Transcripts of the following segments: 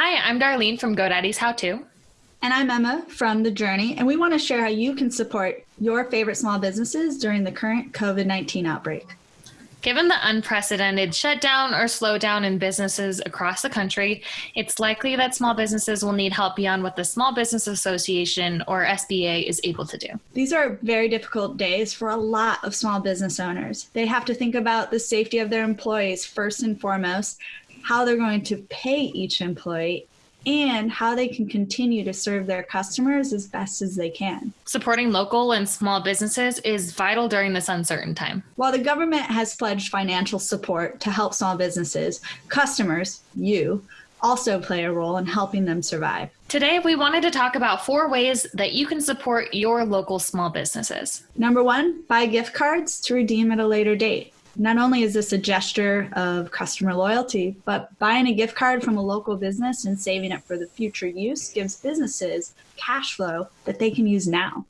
Hi, I'm Darlene from GoDaddy's How To. And I'm Emma from The Journey, and we want to share how you can support your favorite small businesses during the current COVID 19 outbreak. Given the unprecedented shutdown or slowdown in businesses across the country, it's likely that small businesses will need help beyond what the Small Business Association or SBA is able to do. These are very difficult days for a lot of small business owners. They have to think about the safety of their employees first and foremost, how they're going to pay each employee, and how they can continue to serve their customers as best as they can. Supporting local and small businesses is vital during this uncertain time. While the government has pledged financial support to help small businesses, customers, you, also play a role in helping them survive. Today, we wanted to talk about four ways that you can support your local small businesses. Number one, buy gift cards to redeem at a later date. Not only is this a gesture of customer loyalty, but buying a gift card from a local business and saving it for the future use gives businesses cash flow that they can use now.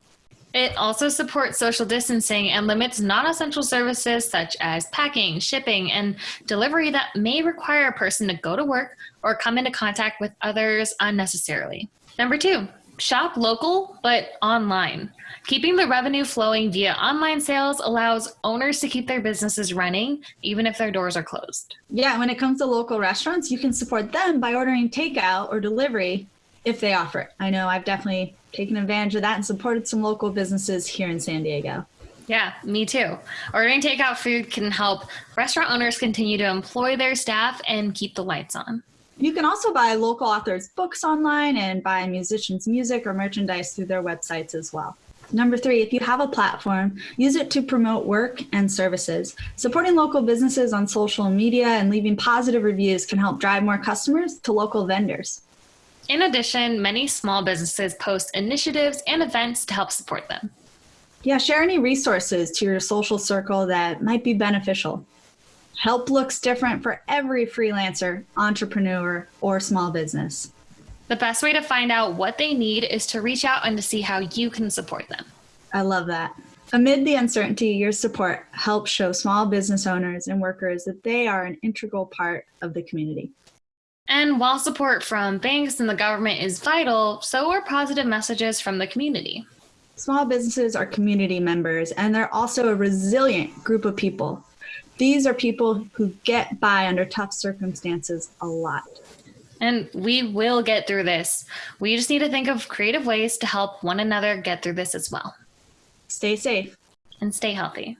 It also supports social distancing and limits non-essential services such as packing, shipping, and delivery that may require a person to go to work or come into contact with others unnecessarily. Number two, shop local but online. Keeping the revenue flowing via online sales allows owners to keep their businesses running even if their doors are closed. Yeah, when it comes to local restaurants, you can support them by ordering takeout or delivery if they offer it. I know I've definitely taken advantage of that and supported some local businesses here in San Diego. Yeah, me too. Ordering takeout food can help restaurant owners continue to employ their staff and keep the lights on. You can also buy local authors' books online and buy musicians' music or merchandise through their websites as well. Number three, if you have a platform, use it to promote work and services. Supporting local businesses on social media and leaving positive reviews can help drive more customers to local vendors. In addition, many small businesses post initiatives and events to help support them. Yeah, share any resources to your social circle that might be beneficial. Help looks different for every freelancer, entrepreneur, or small business. The best way to find out what they need is to reach out and to see how you can support them. I love that. Amid the uncertainty, your support helps show small business owners and workers that they are an integral part of the community. And while support from banks and the government is vital, so are positive messages from the community. Small businesses are community members, and they're also a resilient group of people. These are people who get by under tough circumstances a lot. And we will get through this. We just need to think of creative ways to help one another get through this as well. Stay safe and stay healthy.